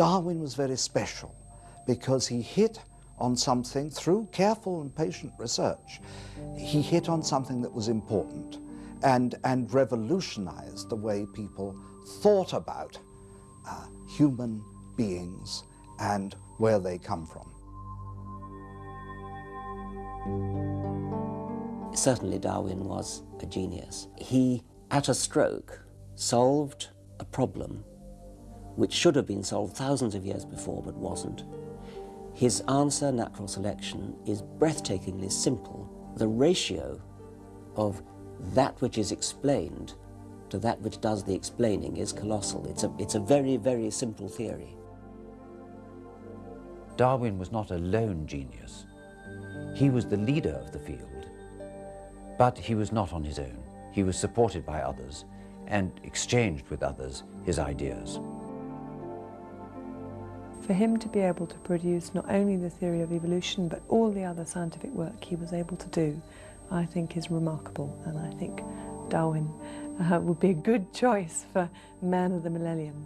Darwin was very special because he hit on something through careful and patient research. He hit on something that was important and, and revolutionized the way people thought about uh, human beings and where they come from. Certainly Darwin was a genius. He, at a stroke, solved a problem which should have been solved thousands of years before but wasn't. His answer, natural selection, is breathtakingly simple. The ratio of that which is explained to that which does the explaining is colossal. It's a, it's a very, very simple theory. Darwin was not a lone genius. He was the leader of the field, but he was not on his own. He was supported by others and exchanged with others his ideas. For him to be able to produce not only the theory of evolution but all the other scientific work he was able to do, I think is remarkable and I think Darwin uh, would be a good choice for man of the millennium.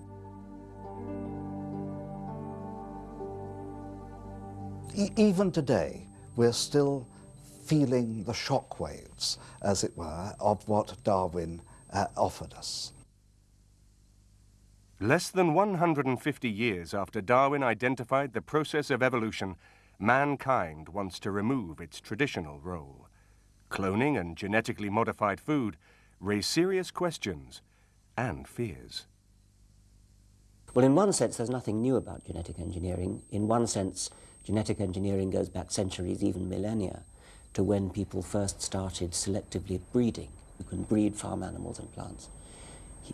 Even today, we're still feeling the shock waves, as it were, of what Darwin uh, offered us. Less than 150 years after Darwin identified the process of evolution, mankind wants to remove its traditional role. Cloning and genetically modified food raise serious questions and fears. Well, in one sense, there's nothing new about genetic engineering. In one sense, genetic engineering goes back centuries, even millennia, to when people first started selectively breeding. You can breed farm animals and plants.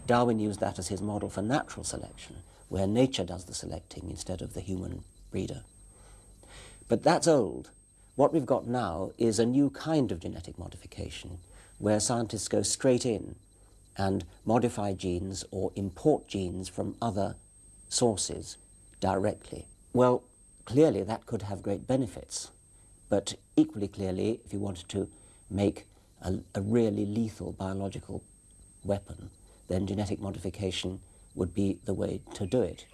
Darwin used that as his model for natural selection, where nature does the selecting instead of the human breeder. But that's old. What we've got now is a new kind of genetic modification, where scientists go straight in and modify genes or import genes from other sources directly. Well, clearly that could have great benefits, but equally clearly, if you wanted to make a, a really lethal biological weapon, then genetic modification would be the way to do it.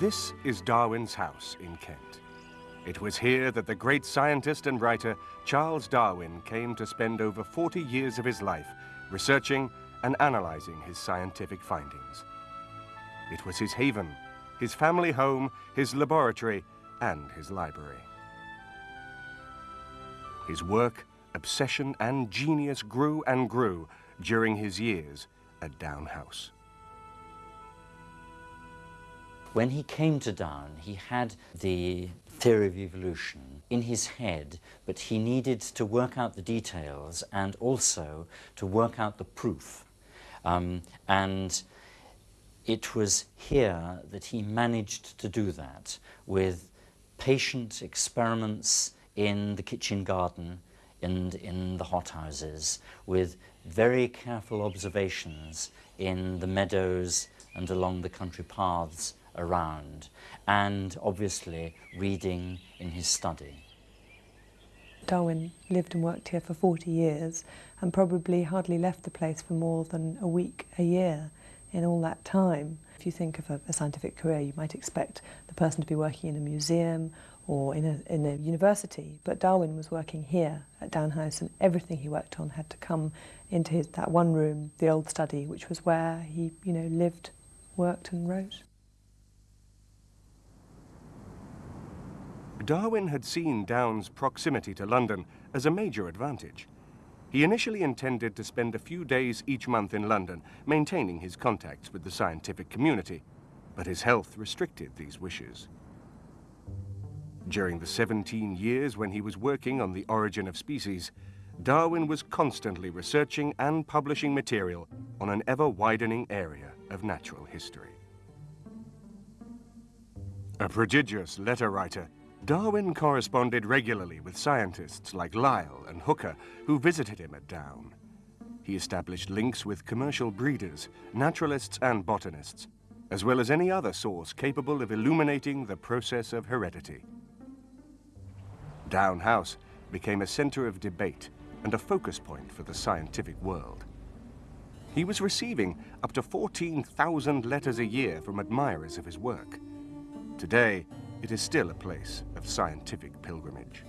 This is Darwin's house in Kent. It was here that the great scientist and writer Charles Darwin came to spend over 40 years of his life researching and analyzing his scientific findings. It was his haven, his family home, his laboratory, and his library. His work, obsession, and genius grew and grew during his years at Down House. When he came to Down, he had the theory of evolution in his head, but he needed to work out the details and also to work out the proof. Um, and it was here that he managed to do that with patient experiments in the kitchen garden and in the hothouses, with very careful observations in the meadows and along the country paths around, and obviously reading in his study. Darwin lived and worked here for 40 years and probably hardly left the place for more than a week a year in all that time. If you think of a, a scientific career, you might expect the person to be working in a museum or in a, in a university, but Darwin was working here at Down House and everything he worked on had to come into his, that one room, the old study, which was where he you know, lived, worked and wrote. Darwin had seen Down's proximity to London as a major advantage. He initially intended to spend a few days each month in London, maintaining his contacts with the scientific community, but his health restricted these wishes. During the 17 years when he was working on the origin of species, Darwin was constantly researching and publishing material on an ever-widening area of natural history. A prodigious letter writer, Darwin corresponded regularly with scientists like Lyell and Hooker, who visited him at Down. He established links with commercial breeders, naturalists and botanists, as well as any other source capable of illuminating the process of heredity. Down House became a center of debate and a focus point for the scientific world. He was receiving up to 14,000 letters a year from admirers of his work. Today, it is still a place of scientific pilgrimage.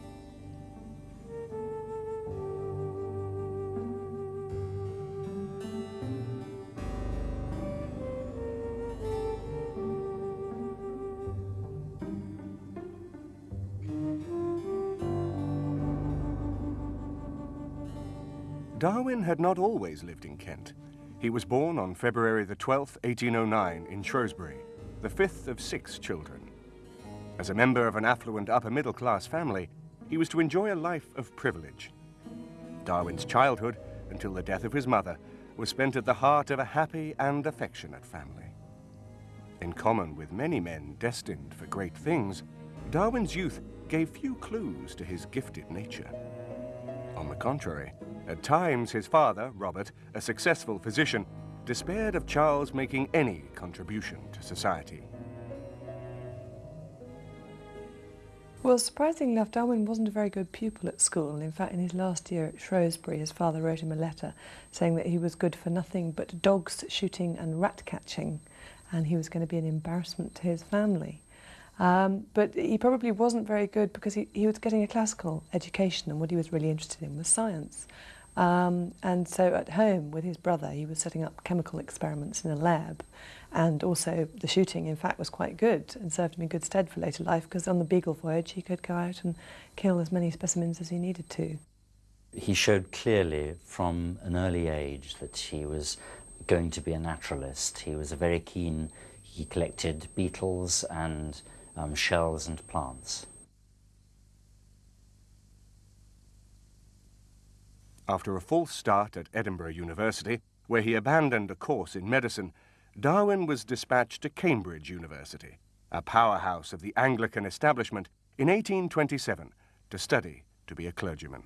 Darwin had not always lived in Kent. He was born on February the 12th, 1809 in Shrewsbury, the fifth of six children. As a member of an affluent upper-middle class family, he was to enjoy a life of privilege. Darwin's childhood, until the death of his mother, was spent at the heart of a happy and affectionate family. In common with many men destined for great things, Darwin's youth gave few clues to his gifted nature. On the contrary, at times his father, Robert, a successful physician, despaired of Charles making any contribution to society. Well, surprisingly enough, Darwin wasn't a very good pupil at school. In fact, in his last year at Shrewsbury, his father wrote him a letter saying that he was good for nothing but dogs, shooting and rat catching, and he was going to be an embarrassment to his family. Um, but he probably wasn't very good because he, he was getting a classical education and what he was really interested in was science. Um, and so at home with his brother, he was setting up chemical experiments in a lab. And also the shooting, in fact, was quite good and served him in good stead for later life because on the Beagle voyage, he could go out and kill as many specimens as he needed to. He showed clearly from an early age that he was going to be a naturalist. He was a very keen, he collected beetles and um, shells and plants. After a false start at Edinburgh University, where he abandoned a course in medicine, Darwin was dispatched to Cambridge University, a powerhouse of the Anglican establishment, in 1827 to study to be a clergyman.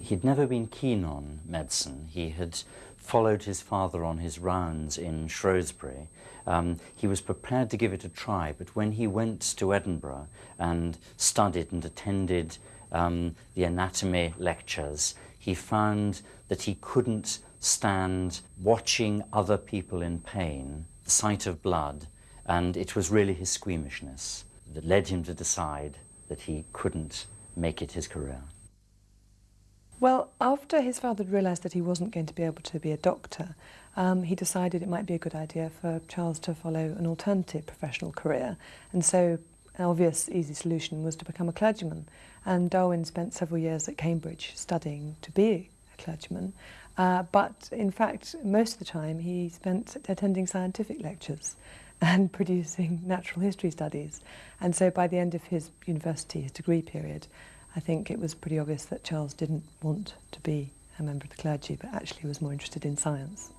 He'd never been keen on medicine. He had followed his father on his rounds in Shrewsbury. Um, he was prepared to give it a try, but when he went to Edinburgh and studied and attended um, the anatomy lectures, he found that he couldn't stand watching other people in pain, the sight of blood, and it was really his squeamishness that led him to decide that he couldn't make it his career. Well, after his father realised that he wasn't going to be able to be a doctor, um, he decided it might be a good idea for Charles to follow an alternative professional career. And so an obvious, easy solution was to become a clergyman. And Darwin spent several years at Cambridge studying to be a clergyman. Uh, but in fact, most of the time he spent attending scientific lectures and producing natural history studies. And so by the end of his university, his degree period, I think it was pretty obvious that Charles didn't want to be a member of the clergy, but actually was more interested in science.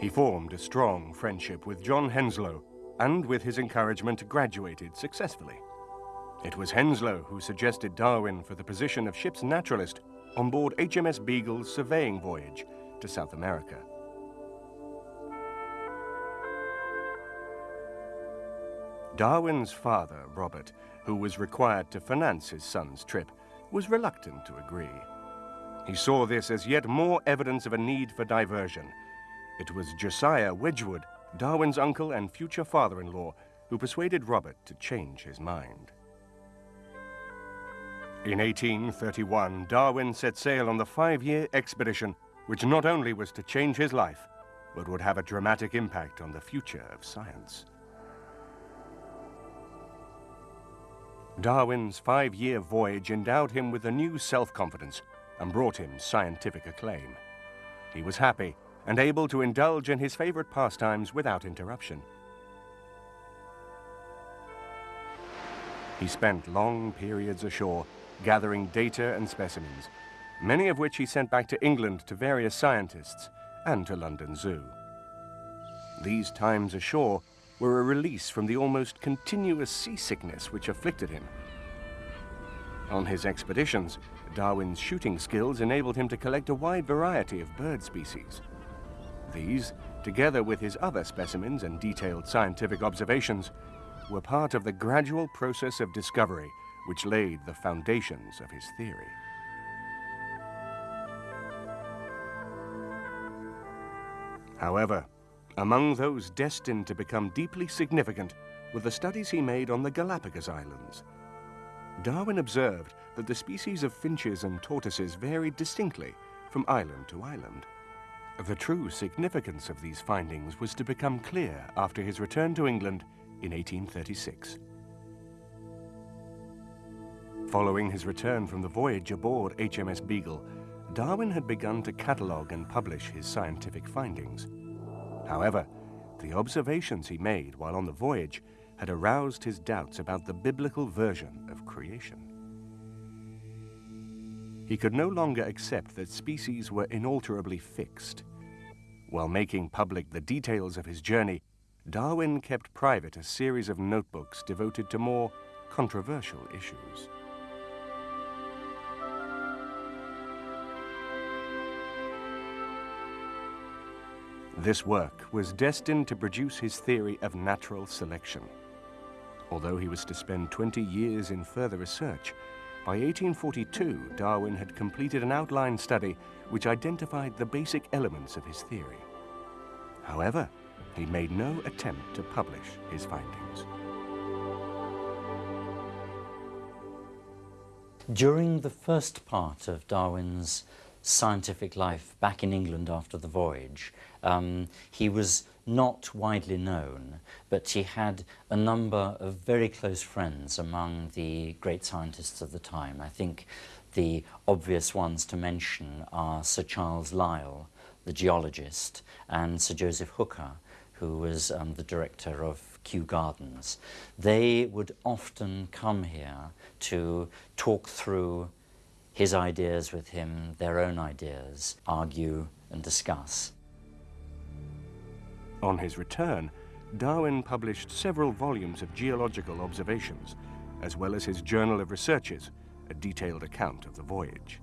He formed a strong friendship with John Henslow, and with his encouragement graduated successfully. It was Henslow who suggested Darwin for the position of ship's naturalist on board HMS Beagle's surveying voyage to South America. Darwin's father, Robert, who was required to finance his son's trip, was reluctant to agree. He saw this as yet more evidence of a need for diversion. It was Josiah Wedgwood, Darwin's uncle and future father-in-law, who persuaded Robert to change his mind. In 1831, Darwin set sail on the five-year expedition, which not only was to change his life, but would have a dramatic impact on the future of science. Darwin's five-year voyage endowed him with a new self-confidence and brought him scientific acclaim. He was happy and able to indulge in his favorite pastimes without interruption. He spent long periods ashore gathering data and specimens, many of which he sent back to England to various scientists and to London Zoo. These times ashore were a release from the almost continuous seasickness which afflicted him. On his expeditions, Darwin's shooting skills enabled him to collect a wide variety of bird species. These, together with his other specimens and detailed scientific observations, were part of the gradual process of discovery which laid the foundations of his theory. However, among those destined to become deeply significant were the studies he made on the Galapagos Islands. Darwin observed that the species of finches and tortoises varied distinctly from island to island. The true significance of these findings was to become clear after his return to England in 1836. Following his return from the voyage aboard HMS Beagle, Darwin had begun to catalogue and publish his scientific findings. However, the observations he made while on the voyage had aroused his doubts about the biblical version of creation. He could no longer accept that species were inalterably fixed. While making public the details of his journey, Darwin kept private a series of notebooks devoted to more controversial issues. This work was destined to produce his theory of natural selection. Although he was to spend 20 years in further research, by 1842 Darwin had completed an outline study which identified the basic elements of his theory. However, he made no attempt to publish his findings. During the first part of Darwin's scientific life back in England after the voyage, um, he was not widely known, but he had a number of very close friends among the great scientists of the time. I think the obvious ones to mention are Sir Charles Lyell, the geologist, and Sir Joseph Hooker, who was um, the director of Kew Gardens. They would often come here to talk through his ideas with him, their own ideas, argue and discuss. On his return, Darwin published several volumes of geological observations, as well as his Journal of Researches, a detailed account of the voyage.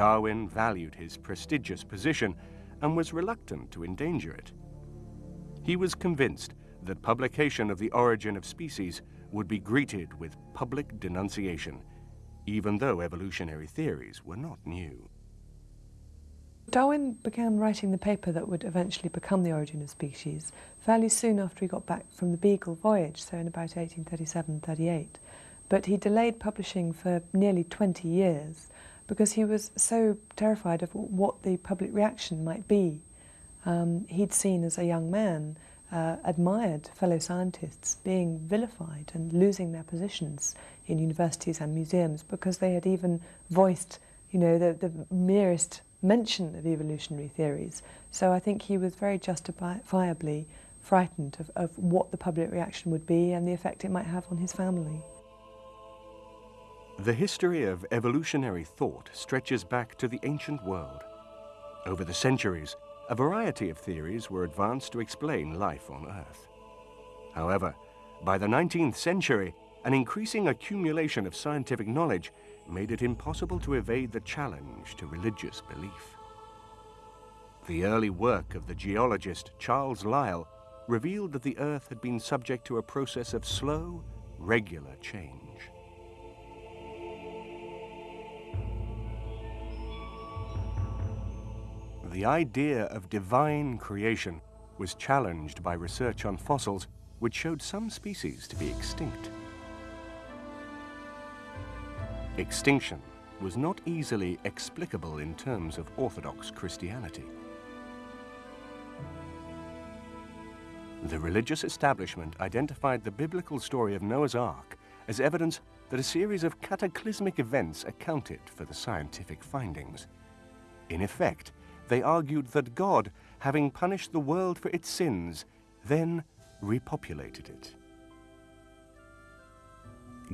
Darwin valued his prestigious position and was reluctant to endanger it. He was convinced that publication of The Origin of Species would be greeted with public denunciation, even though evolutionary theories were not new. Darwin began writing the paper that would eventually become The Origin of Species fairly soon after he got back from the Beagle voyage, so in about 1837-38. But he delayed publishing for nearly 20 years because he was so terrified of what the public reaction might be. Um, he'd seen as a young man uh, admired fellow scientists being vilified and losing their positions in universities and museums because they had even voiced, you know, the, the merest mention of evolutionary theories. So I think he was very justifiably frightened of, of what the public reaction would be and the effect it might have on his family. The history of evolutionary thought stretches back to the ancient world. Over the centuries, a variety of theories were advanced to explain life on Earth. However, by the 19th century, an increasing accumulation of scientific knowledge made it impossible to evade the challenge to religious belief. The early work of the geologist Charles Lyell revealed that the Earth had been subject to a process of slow, regular change. The idea of divine creation was challenged by research on fossils which showed some species to be extinct. Extinction was not easily explicable in terms of Orthodox Christianity. The religious establishment identified the biblical story of Noah's Ark as evidence that a series of cataclysmic events accounted for the scientific findings. In effect, they argued that God, having punished the world for its sins, then repopulated it.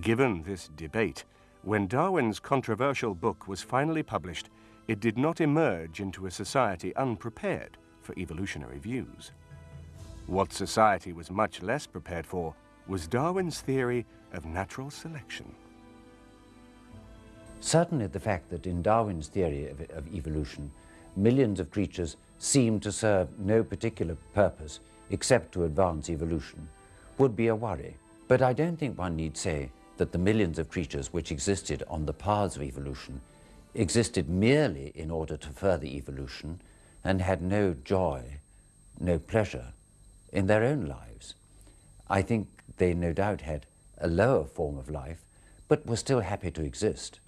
Given this debate, when Darwin's controversial book was finally published, it did not emerge into a society unprepared for evolutionary views. What society was much less prepared for was Darwin's theory of natural selection. Certainly the fact that in Darwin's theory of, of evolution, millions of creatures seem to serve no particular purpose except to advance evolution would be a worry. But I don't think one need say that the millions of creatures which existed on the paths of evolution existed merely in order to further evolution and had no joy, no pleasure in their own lives. I think they no doubt had a lower form of life, but were still happy to exist.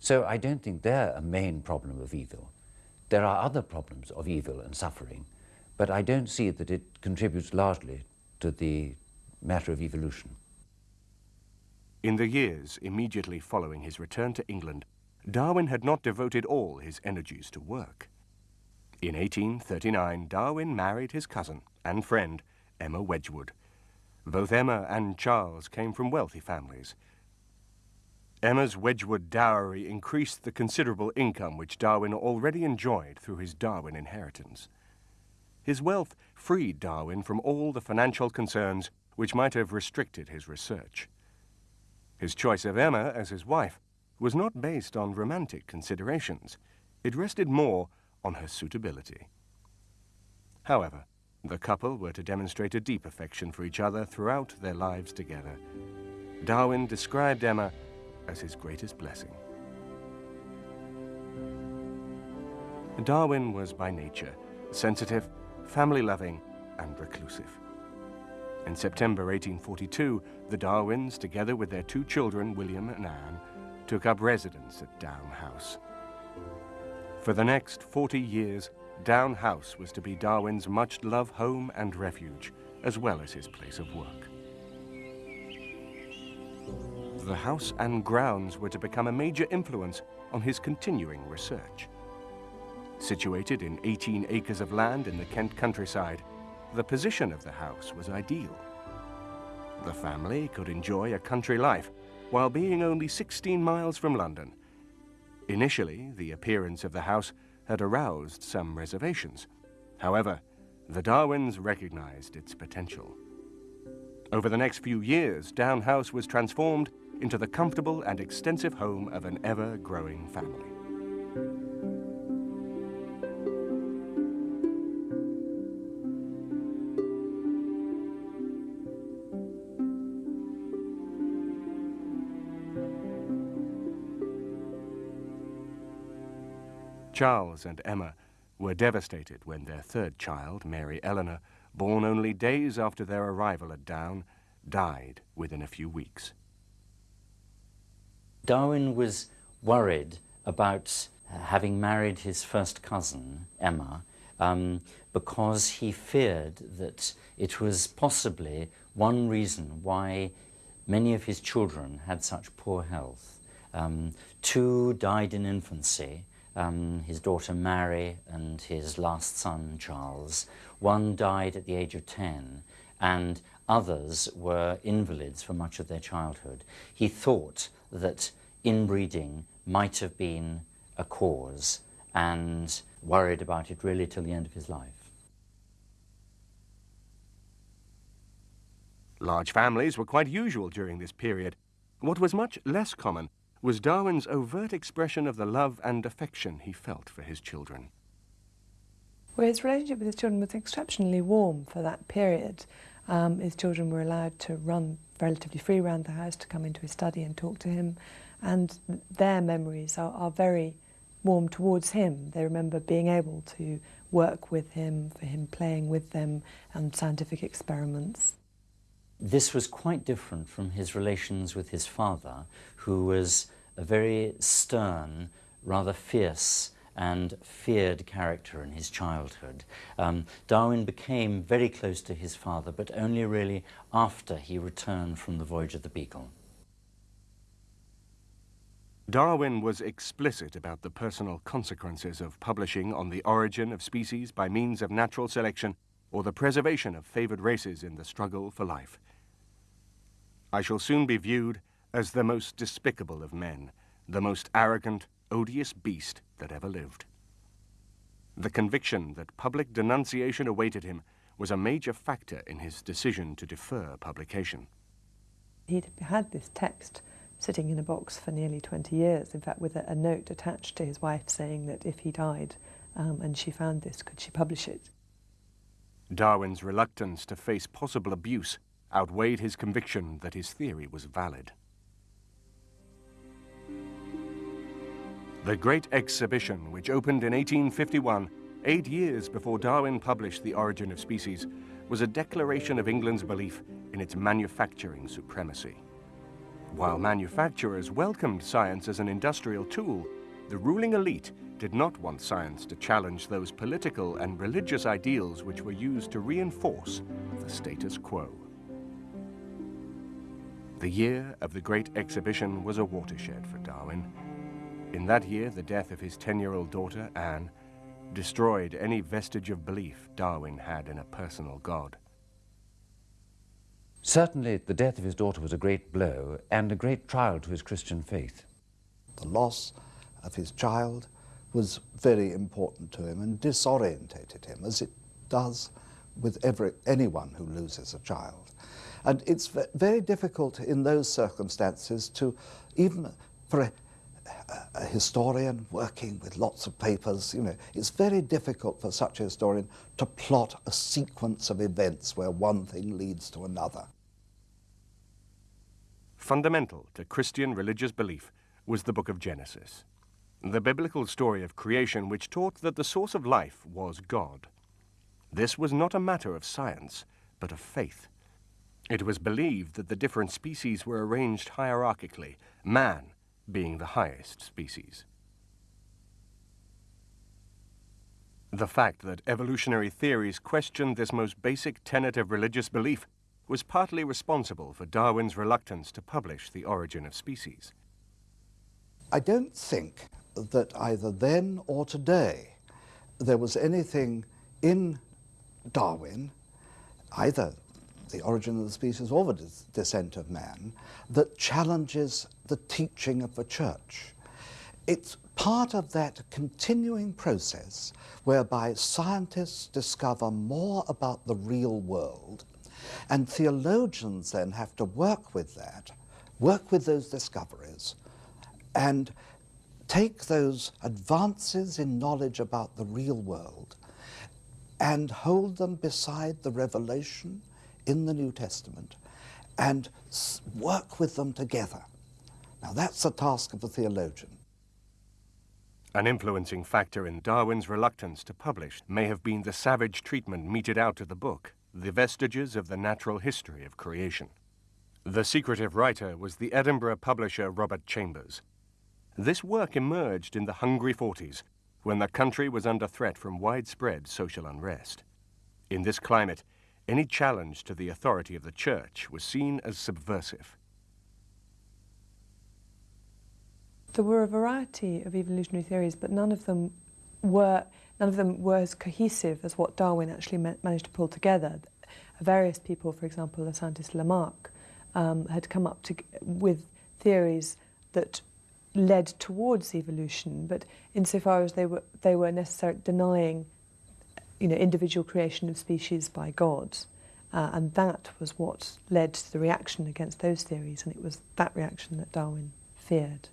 So I don't think they're a main problem of evil. There are other problems of evil and suffering, but I don't see that it contributes largely to the matter of evolution. In the years immediately following his return to England, Darwin had not devoted all his energies to work. In 1839, Darwin married his cousin and friend, Emma Wedgwood. Both Emma and Charles came from wealthy families. Emma's Wedgwood dowry increased the considerable income which Darwin already enjoyed through his Darwin inheritance. His wealth freed Darwin from all the financial concerns which might have restricted his research. His choice of Emma as his wife was not based on romantic considerations. It rested more on her suitability. However, the couple were to demonstrate a deep affection for each other throughout their lives together. Darwin described Emma as his greatest blessing. Darwin was by nature sensitive, family-loving, and reclusive. In September 1842, the Darwins, together with their two children, William and Anne, took up residence at Down House. For the next 40 years, Down House was to be Darwin's much-loved home and refuge, as well as his place of work. The house and grounds were to become a major influence on his continuing research. Situated in 18 acres of land in the Kent countryside, the position of the house was ideal. The family could enjoy a country life while being only 16 miles from London. Initially, the appearance of the house had aroused some reservations. However, the Darwins recognized its potential. Over the next few years, Down House was transformed into the comfortable and extensive home of an ever-growing family. Charles and Emma were devastated when their third child, Mary Eleanor, born only days after their arrival at Down, died within a few weeks. Darwin was worried about uh, having married his first cousin, Emma, um, because he feared that it was possibly one reason why many of his children had such poor health. Um, two died in infancy, um, his daughter Mary and his last son Charles. One died at the age of 10 and others were invalids for much of their childhood. He thought that inbreeding might have been a cause and worried about it really till the end of his life. Large families were quite usual during this period. What was much less common was Darwin's overt expression of the love and affection he felt for his children. Well, his relationship with his children was exceptionally warm for that period. Um, his children were allowed to run relatively free around the house, to come into his study and talk to him, and their memories are, are very warm towards him. They remember being able to work with him, for him playing with them, and scientific experiments. This was quite different from his relations with his father, who was a very stern, rather fierce and feared character in his childhood. Um, Darwin became very close to his father, but only really after he returned from the voyage of the Beagle. Darwin was explicit about the personal consequences of publishing on the origin of species by means of natural selection or the preservation of favored races in the struggle for life. I shall soon be viewed as the most despicable of men, the most arrogant, odious beast that ever lived. The conviction that public denunciation awaited him was a major factor in his decision to defer publication. He'd had this text sitting in a box for nearly 20 years, in fact with a, a note attached to his wife saying that if he died um, and she found this, could she publish it? Darwin's reluctance to face possible abuse outweighed his conviction that his theory was valid. The Great Exhibition, which opened in 1851, eight years before Darwin published The Origin of Species, was a declaration of England's belief in its manufacturing supremacy. While manufacturers welcomed science as an industrial tool, the ruling elite did not want science to challenge those political and religious ideals which were used to reinforce the status quo. The year of the Great Exhibition was a watershed for Darwin. In that year, the death of his 10-year-old daughter, Anne, destroyed any vestige of belief Darwin had in a personal God. Certainly, the death of his daughter was a great blow and a great trial to his Christian faith. The loss of his child was very important to him and disorientated him, as it does with every, anyone who loses a child. And it's very difficult in those circumstances to, even for a, historian working with lots of papers, you know, it's very difficult for such a historian to plot a sequence of events where one thing leads to another. Fundamental to Christian religious belief was the book of Genesis, the biblical story of creation which taught that the source of life was God. This was not a matter of science, but of faith. It was believed that the different species were arranged hierarchically, man being the highest species. The fact that evolutionary theories questioned this most basic tenet of religious belief was partly responsible for Darwin's reluctance to publish The Origin of Species. I don't think that either then or today there was anything in Darwin, either the origin of the species or the descent of man, that challenges the teaching of the church. It's part of that continuing process whereby scientists discover more about the real world and theologians then have to work with that, work with those discoveries, and take those advances in knowledge about the real world and hold them beside the revelation in the New Testament and work with them together. Now that's the task of a theologian. An influencing factor in Darwin's reluctance to publish may have been the savage treatment meted out to the book the vestiges of the natural history of creation. The secretive writer was the Edinburgh publisher Robert Chambers. This work emerged in the hungry 40s, when the country was under threat from widespread social unrest. In this climate, any challenge to the authority of the church was seen as subversive. There were a variety of evolutionary theories, but none of them were none of them were as cohesive as what Darwin actually managed to pull together. Various people, for example, the scientist Lamarck, um, had come up to, with theories that led towards evolution, but insofar as they were, they were necessarily denying you know, individual creation of species by God. Uh, and that was what led to the reaction against those theories, and it was that reaction that Darwin feared.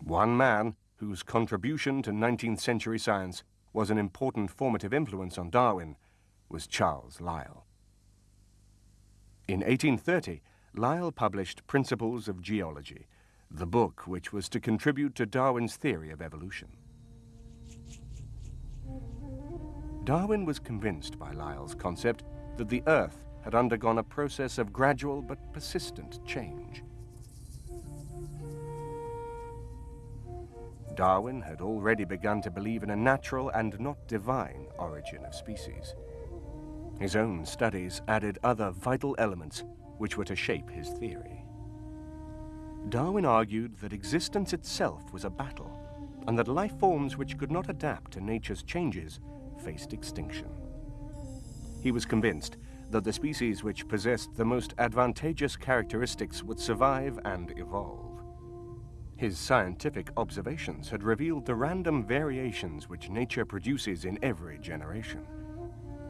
One man whose contribution to 19th century science was an important formative influence on Darwin, was Charles Lyell. In 1830, Lyell published Principles of Geology, the book which was to contribute to Darwin's theory of evolution. Darwin was convinced by Lyell's concept that the Earth had undergone a process of gradual but persistent change. Darwin had already begun to believe in a natural and not divine origin of species. His own studies added other vital elements which were to shape his theory. Darwin argued that existence itself was a battle, and that life forms which could not adapt to nature's changes faced extinction. He was convinced that the species which possessed the most advantageous characteristics would survive and evolve. His scientific observations had revealed the random variations which nature produces in every generation.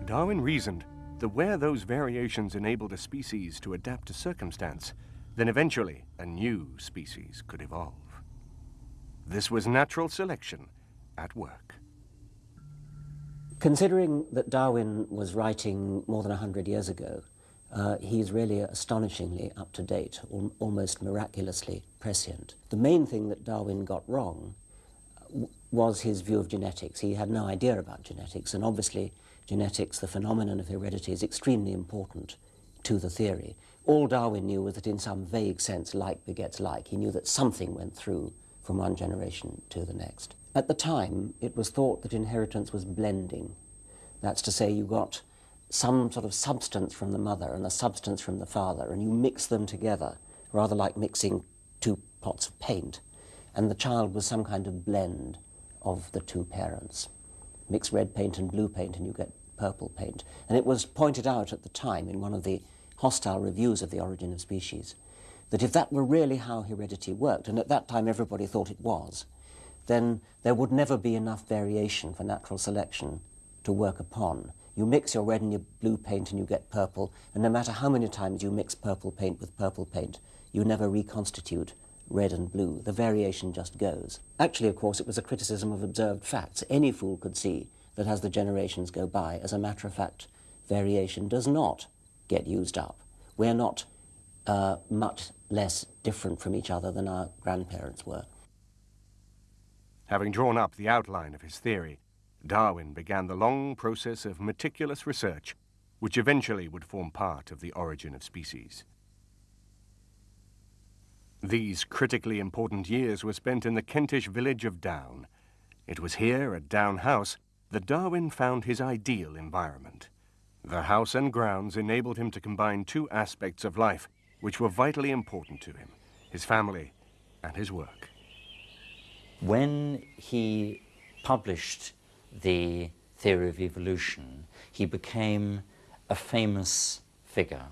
Darwin reasoned that where those variations enabled a species to adapt to circumstance, then eventually a new species could evolve. This was natural selection at work. Considering that Darwin was writing more than 100 years ago, uh, he's really astonishingly up to date, al almost miraculously prescient. The main thing that Darwin got wrong was his view of genetics. He had no idea about genetics, and obviously genetics, the phenomenon of heredity, is extremely important to the theory. All Darwin knew was that in some vague sense like begets like. He knew that something went through from one generation to the next. At the time, it was thought that inheritance was blending. That's to say, you got some sort of substance from the mother and a substance from the father, and you mix them together, rather like mixing two pots of paint, and the child was some kind of blend of the two parents. Mix red paint and blue paint, and you get purple paint. And it was pointed out at the time in one of the hostile reviews of The Origin of Species that if that were really how heredity worked, and at that time everybody thought it was, then there would never be enough variation for natural selection to work upon. You mix your red and your blue paint and you get purple, and no matter how many times you mix purple paint with purple paint, you never reconstitute red and blue. The variation just goes. Actually, of course, it was a criticism of observed facts. Any fool could see that as the generations go by, as a matter of fact, variation does not get used up. We're not uh, much less different from each other than our grandparents were. Having drawn up the outline of his theory, Darwin began the long process of meticulous research, which eventually would form part of the origin of species. These critically important years were spent in the Kentish village of Down. It was here, at Down House, that Darwin found his ideal environment. The house and grounds enabled him to combine two aspects of life which were vitally important to him, his family and his work. When he published the theory of evolution, he became a famous figure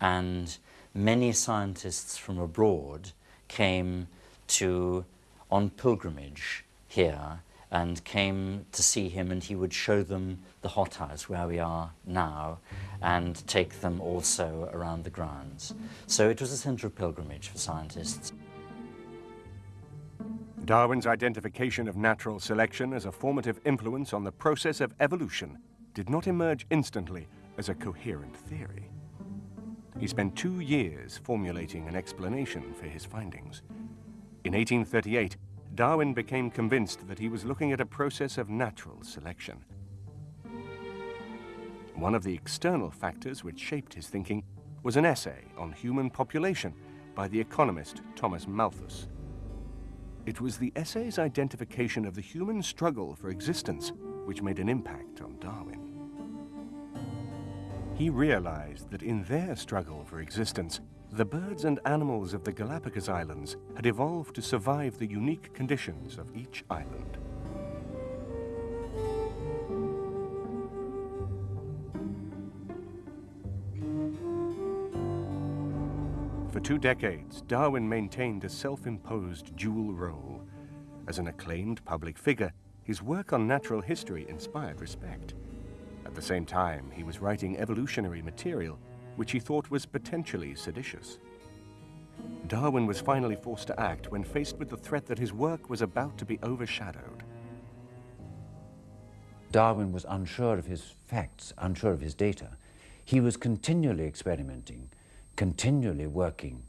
and many scientists from abroad came to on pilgrimage here and came to see him and he would show them the hothouse where we are now and take them also around the grounds. So it was a centre of pilgrimage for scientists. Darwin's identification of natural selection as a formative influence on the process of evolution did not emerge instantly as a coherent theory. He spent two years formulating an explanation for his findings. In 1838, Darwin became convinced that he was looking at a process of natural selection. One of the external factors which shaped his thinking was an essay on human population by the economist Thomas Malthus. It was the essay's identification of the human struggle for existence which made an impact on Darwin. He realized that in their struggle for existence, the birds and animals of the Galapagos Islands had evolved to survive the unique conditions of each island. Two decades, Darwin maintained a self-imposed dual role. As an acclaimed public figure, his work on natural history inspired respect. At the same time, he was writing evolutionary material, which he thought was potentially seditious. Darwin was finally forced to act when faced with the threat that his work was about to be overshadowed. Darwin was unsure of his facts, unsure of his data. He was continually experimenting, continually working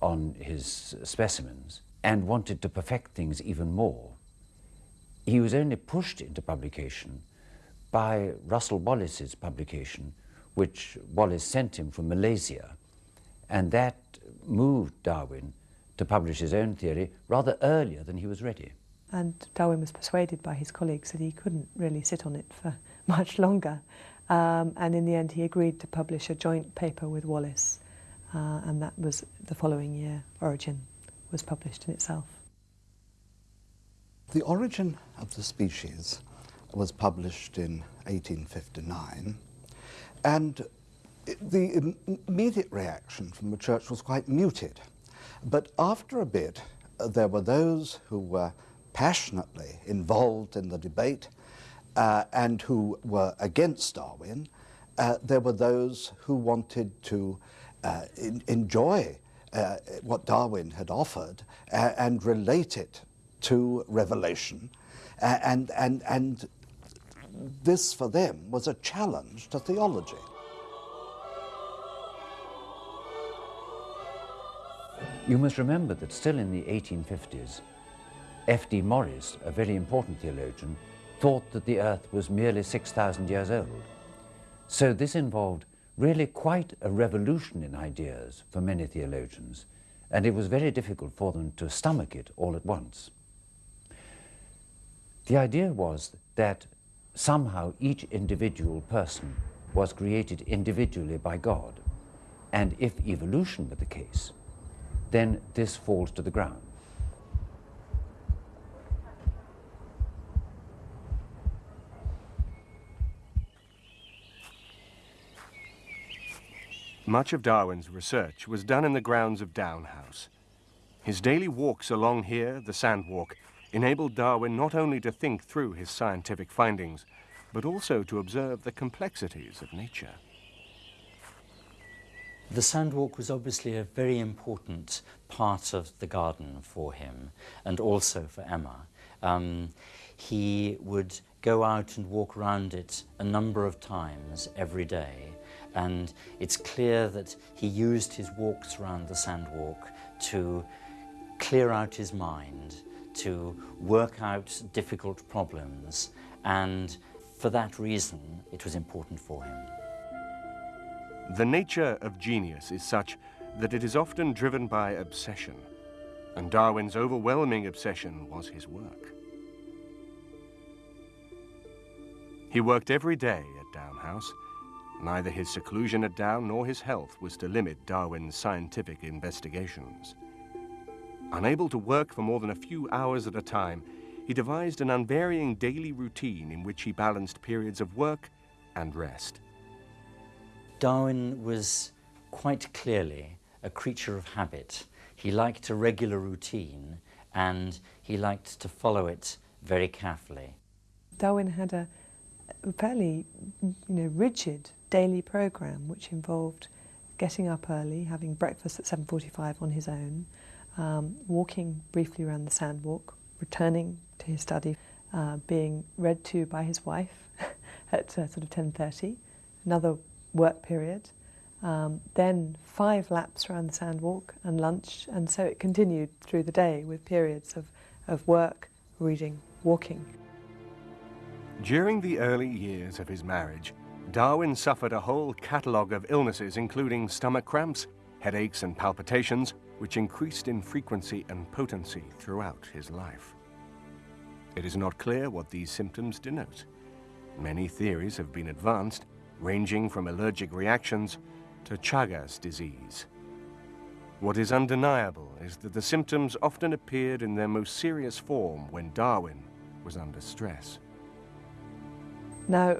on his specimens and wanted to perfect things even more. He was only pushed into publication by Russel Wallace's publication, which Wallace sent him from Malaysia. And that moved Darwin to publish his own theory rather earlier than he was ready. And Darwin was persuaded by his colleagues that he couldn't really sit on it for much longer. Um, and in the end, he agreed to publish a joint paper with Wallace uh, and that was the following year. Origin was published in itself. The Origin of the Species was published in 1859, and the immediate reaction from the church was quite muted. But after a bit, there were those who were passionately involved in the debate uh, and who were against Darwin. Uh, there were those who wanted to uh, in, enjoy uh, what Darwin had offered and relate it to revelation. and, and, and this for them was a challenge to theology. You must remember that still in the 1850s, F.D. Maurice, a very important theologian, thought that the earth was merely 6,000 years old. So this involved really quite a revolution in ideas for many theologians, and it was very difficult for them to stomach it all at once. The idea was that somehow each individual person was created individually by God, and if evolution were the case, then this falls to the ground. Much of Darwin's research was done in the grounds of Down House. His daily walks along here, the Sandwalk, enabled Darwin not only to think through his scientific findings, but also to observe the complexities of nature. The Sandwalk was obviously a very important part of the garden for him and also for Emma. Um, he would go out and walk around it a number of times every day and it's clear that he used his walks around the sandwalk to clear out his mind, to work out difficult problems, and for that reason it was important for him. The nature of genius is such that it is often driven by obsession, and Darwin's overwhelming obsession was his work. He worked every day at Down House, Neither his seclusion at Down nor his health was to limit Darwin's scientific investigations. Unable to work for more than a few hours at a time, he devised an unvarying daily routine in which he balanced periods of work and rest. Darwin was quite clearly a creature of habit. He liked a regular routine and he liked to follow it very carefully. Darwin had a fairly you know, rigid daily program which involved getting up early, having breakfast at 7.45 on his own, um, walking briefly around the sandwalk, returning to his study, uh, being read to by his wife at uh, sort of 10.30, another work period, um, then five laps around the sandwalk and lunch, and so it continued through the day with periods of, of work, reading, walking. During the early years of his marriage, Darwin suffered a whole catalogue of illnesses including stomach cramps, headaches and palpitations, which increased in frequency and potency throughout his life. It is not clear what these symptoms denote. Many theories have been advanced, ranging from allergic reactions to Chagas disease. What is undeniable is that the symptoms often appeared in their most serious form when Darwin was under stress. Now,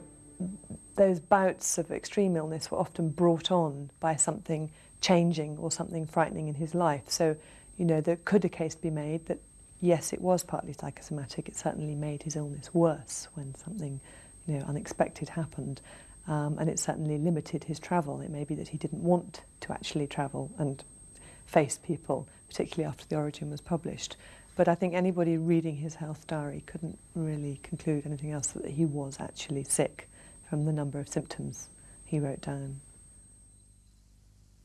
those bouts of extreme illness were often brought on by something changing or something frightening in his life. So, you know, there could a case be made that, yes, it was partly psychosomatic. It certainly made his illness worse when something, you know, unexpected happened. Um, and it certainly limited his travel. It may be that he didn't want to actually travel and face people, particularly after The Origin was published. But I think anybody reading his health diary couldn't really conclude anything else that he was actually sick from the number of symptoms he wrote down.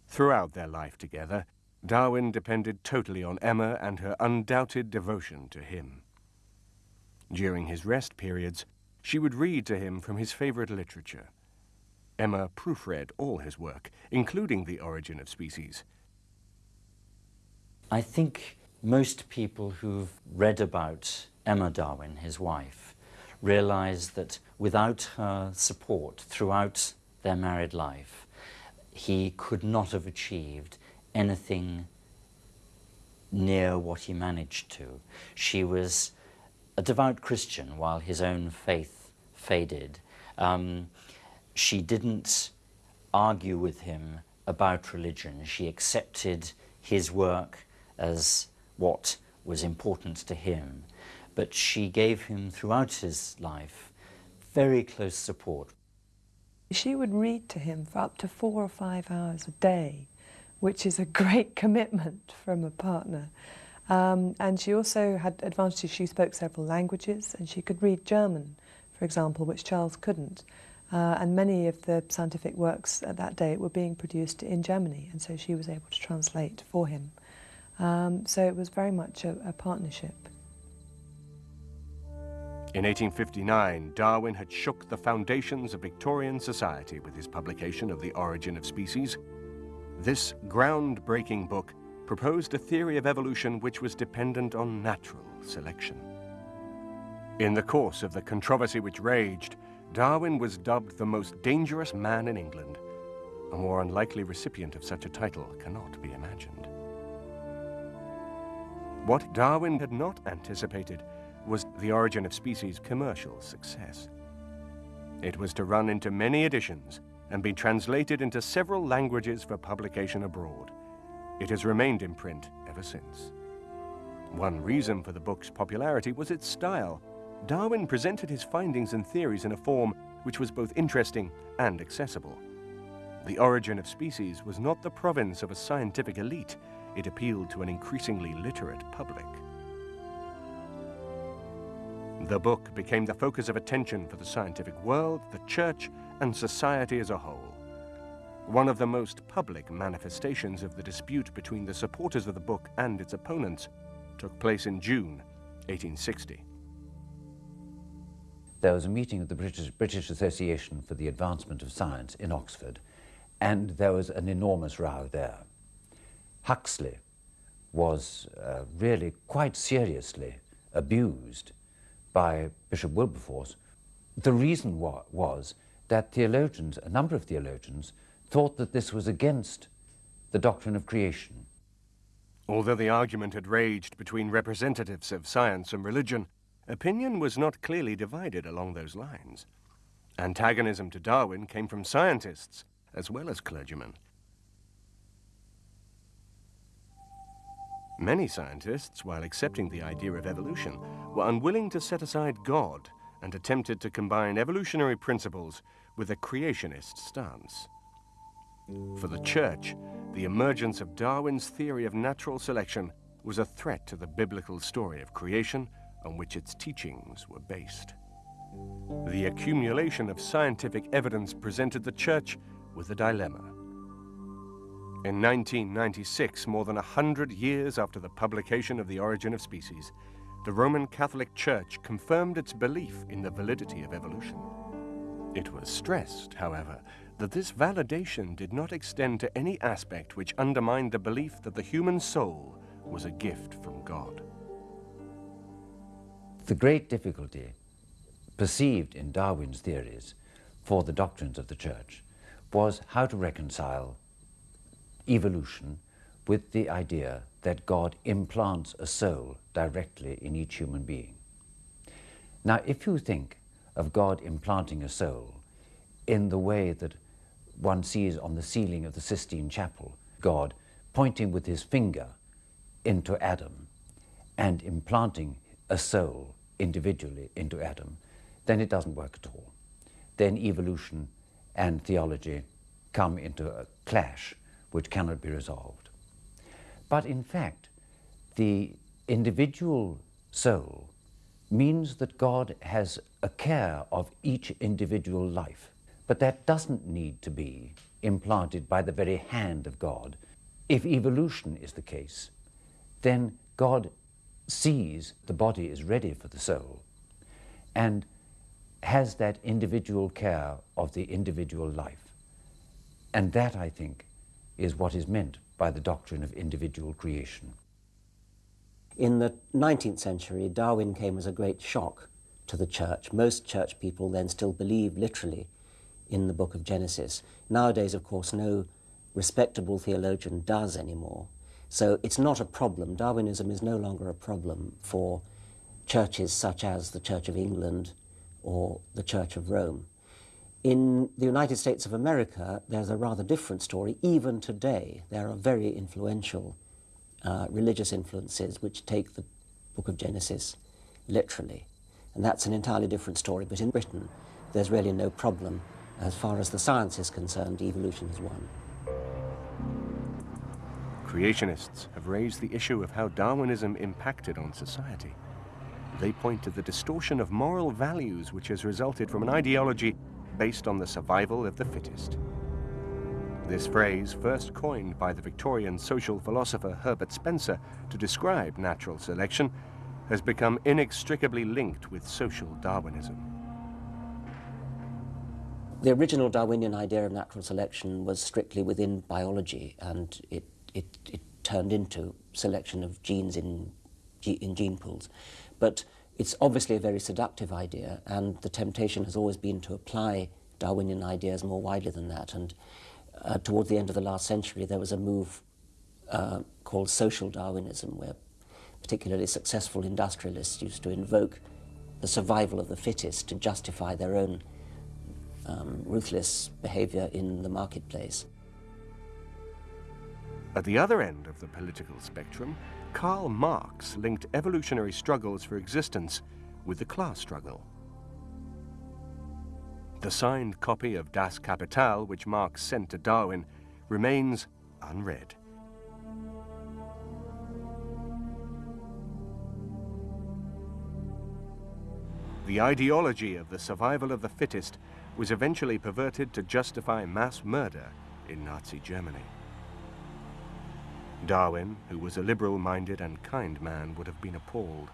Throughout their life together, Darwin depended totally on Emma and her undoubted devotion to him. During his rest periods, she would read to him from his favorite literature. Emma proofread all his work, including The Origin of Species. I think most people who've read about Emma Darwin, his wife, realized that without her support throughout their married life, he could not have achieved anything near what he managed to. She was a devout Christian while his own faith faded. Um, she didn't argue with him about religion. She accepted his work as what was important to him, but she gave him throughout his life very close support. She would read to him for up to four or five hours a day, which is a great commitment from a partner. Um, and she also had advantages. She spoke several languages and she could read German, for example, which Charles couldn't. Uh, and many of the scientific works at that date were being produced in Germany, and so she was able to translate for him. Um, so it was very much a, a partnership. In 1859, Darwin had shook the foundations of Victorian society with his publication of The Origin of Species. This groundbreaking book proposed a theory of evolution which was dependent on natural selection. In the course of the controversy which raged, Darwin was dubbed the most dangerous man in England. A more unlikely recipient of such a title cannot be imagined. What Darwin had not anticipated was the origin of species commercial success. It was to run into many editions and be translated into several languages for publication abroad. It has remained in print ever since. One reason for the book's popularity was its style. Darwin presented his findings and theories in a form which was both interesting and accessible. The origin of species was not the province of a scientific elite. It appealed to an increasingly literate public. The book became the focus of attention for the scientific world, the church, and society as a whole. One of the most public manifestations of the dispute between the supporters of the book and its opponents took place in June 1860. There was a meeting of the British, British Association for the Advancement of Science in Oxford, and there was an enormous row there. Huxley was uh, really quite seriously abused by Bishop Wilberforce. The reason wa was that theologians, a number of theologians, thought that this was against the doctrine of creation. Although the argument had raged between representatives of science and religion, opinion was not clearly divided along those lines. Antagonism to Darwin came from scientists as well as clergymen. Many scientists, while accepting the idea of evolution, were unwilling to set aside God and attempted to combine evolutionary principles with a creationist stance. For the Church, the emergence of Darwin's theory of natural selection was a threat to the biblical story of creation on which its teachings were based. The accumulation of scientific evidence presented the Church with a dilemma. In 1996, more than a hundred years after the publication of The Origin of Species, the Roman Catholic Church confirmed its belief in the validity of evolution. It was stressed, however, that this validation did not extend to any aspect which undermined the belief that the human soul was a gift from God. The great difficulty perceived in Darwin's theories for the doctrines of the Church was how to reconcile evolution with the idea that God implants a soul directly in each human being. Now, if you think of God implanting a soul in the way that one sees on the ceiling of the Sistine Chapel, God pointing with his finger into Adam and implanting a soul individually into Adam, then it doesn't work at all. Then evolution and theology come into a clash which cannot be resolved. But in fact, the individual soul means that God has a care of each individual life. But that doesn't need to be implanted by the very hand of God. If evolution is the case, then God sees the body is ready for the soul and has that individual care of the individual life. And that, I think, is what is meant by the doctrine of individual creation. In the 19th century, Darwin came as a great shock to the church. Most church people then still believed literally in the book of Genesis. Nowadays, of course, no respectable theologian does anymore. So it's not a problem. Darwinism is no longer a problem for churches such as the Church of England or the Church of Rome. In the United States of America, there's a rather different story. Even today, there are very influential uh, religious influences which take the book of Genesis literally. And that's an entirely different story. But in Britain, there's really no problem. As far as the science is concerned, evolution has won. Creationists have raised the issue of how Darwinism impacted on society. They point to the distortion of moral values which has resulted from an ideology based on the survival of the fittest. This phrase, first coined by the Victorian social philosopher Herbert Spencer to describe natural selection, has become inextricably linked with social Darwinism. The original Darwinian idea of natural selection was strictly within biology and it, it, it turned into selection of genes in, in gene pools. But it's obviously a very seductive idea and the temptation has always been to apply Darwinian ideas more widely than that. And uh, towards the end of the last century, there was a move uh, called social Darwinism, where particularly successful industrialists used to invoke the survival of the fittest to justify their own um, ruthless behavior in the marketplace. At the other end of the political spectrum, Karl Marx linked evolutionary struggles for existence with the class struggle. The signed copy of Das Kapital, which Marx sent to Darwin, remains unread. The ideology of the survival of the fittest was eventually perverted to justify mass murder in Nazi Germany. Darwin, who was a liberal-minded and kind man, would have been appalled.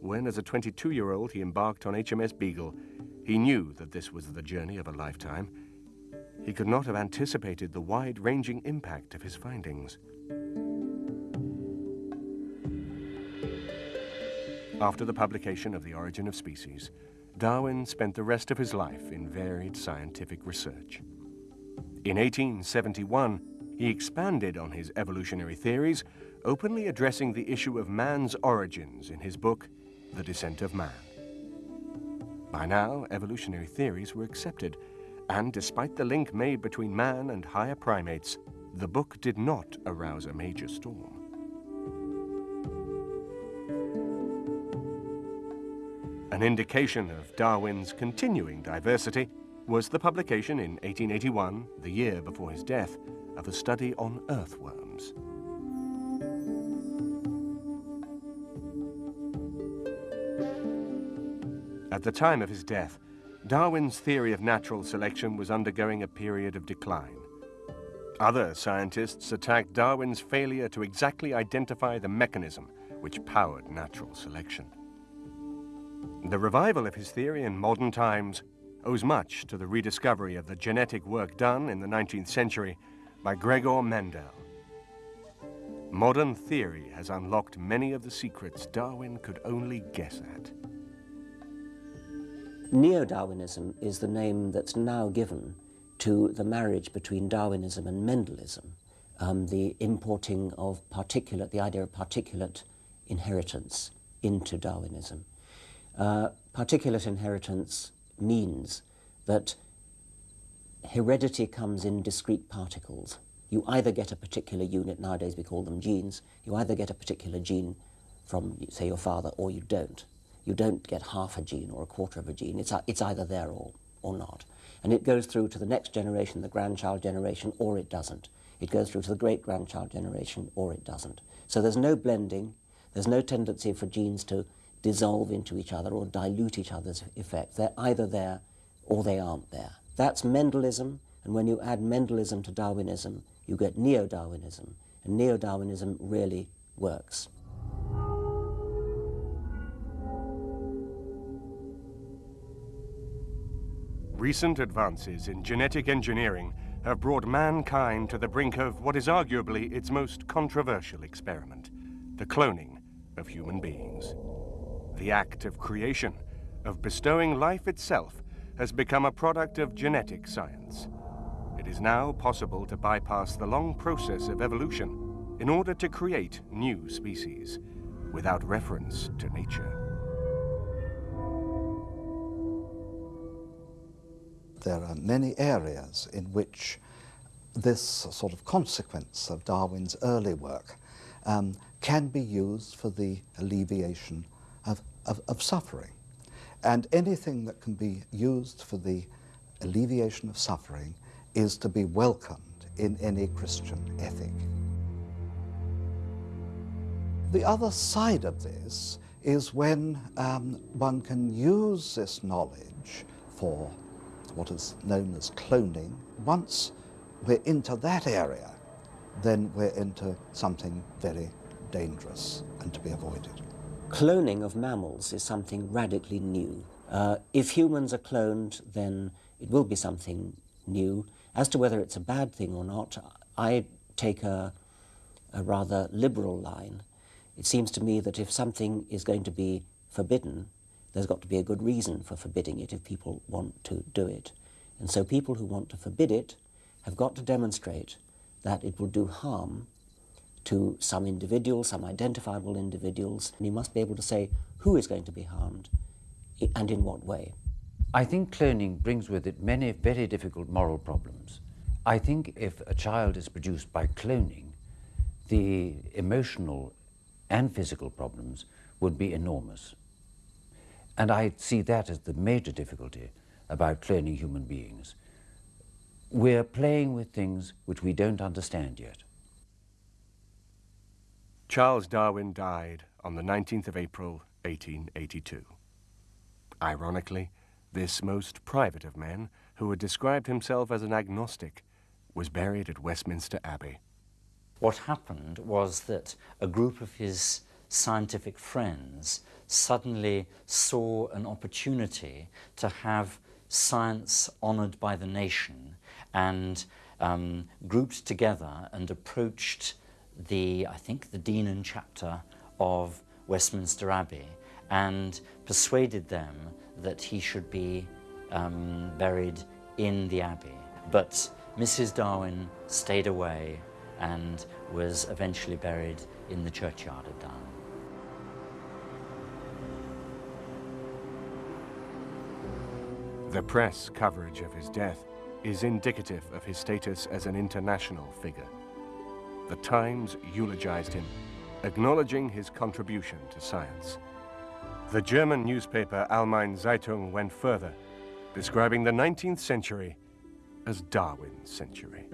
When, as a 22-year-old, he embarked on HMS Beagle, he knew that this was the journey of a lifetime. He could not have anticipated the wide-ranging impact of his findings. After the publication of The Origin of Species, Darwin spent the rest of his life in varied scientific research. In 1871, he expanded on his evolutionary theories, openly addressing the issue of man's origins in his book, The Descent of Man. By now, evolutionary theories were accepted, and despite the link made between man and higher primates, the book did not arouse a major storm. An indication of Darwin's continuing diversity was the publication in 1881, the year before his death, of a study on earthworms. At the time of his death, Darwin's theory of natural selection was undergoing a period of decline. Other scientists attacked Darwin's failure to exactly identify the mechanism which powered natural selection. The revival of his theory in modern times owes much to the rediscovery of the genetic work done in the 19th century by Gregor Mendel. Modern theory has unlocked many of the secrets Darwin could only guess at. Neo-Darwinism is the name that's now given to the marriage between Darwinism and Mendelism, um, the importing of particulate, the idea of particulate inheritance into Darwinism. Uh, particulate inheritance means that heredity comes in discrete particles. You either get a particular unit, nowadays we call them genes, you either get a particular gene from, say, your father, or you don't. You don't get half a gene or a quarter of a gene. It's, it's either there or, or not. And it goes through to the next generation, the grandchild generation, or it doesn't. It goes through to the great-grandchild generation, or it doesn't. So there's no blending, there's no tendency for genes to dissolve into each other or dilute each other's effect. They're either there or they aren't there. That's Mendelism, and when you add Mendelism to Darwinism, you get Neo-Darwinism, and Neo-Darwinism really works. Recent advances in genetic engineering have brought mankind to the brink of what is arguably its most controversial experiment, the cloning of human beings. The act of creation, of bestowing life itself, has become a product of genetic science. It is now possible to bypass the long process of evolution in order to create new species without reference to nature. There are many areas in which this sort of consequence of Darwin's early work um, can be used for the alleviation of, of, suffering. And anything that can be used for the alleviation of suffering is to be welcomed in any Christian ethic. The other side of this is when um, one can use this knowledge for what is known as cloning. Once we're into that area, then we're into something very dangerous and to be avoided. Cloning of mammals is something radically new. Uh, if humans are cloned, then it will be something new. As to whether it's a bad thing or not, I take a, a rather liberal line. It seems to me that if something is going to be forbidden, there's got to be a good reason for forbidding it if people want to do it. And so people who want to forbid it have got to demonstrate that it will do harm to some individuals, some identifiable individuals, and you must be able to say who is going to be harmed and in what way. I think cloning brings with it many very difficult moral problems. I think if a child is produced by cloning, the emotional and physical problems would be enormous. And I see that as the major difficulty about cloning human beings. We're playing with things which we don't understand yet. Charles Darwin died on the 19th of April, 1882. Ironically, this most private of men, who had described himself as an agnostic, was buried at Westminster Abbey. What happened was that a group of his scientific friends suddenly saw an opportunity to have science honoured by the nation and um, grouped together and approached the, I think, the Dean and chapter of Westminster Abbey and persuaded them that he should be um, buried in the Abbey. But Mrs. Darwin stayed away and was eventually buried in the churchyard at Down. The press coverage of his death is indicative of his status as an international figure. The Times eulogized him, acknowledging his contribution to science. The German newspaper Allgemeine Zeitung went further, describing the 19th century as Darwin's century.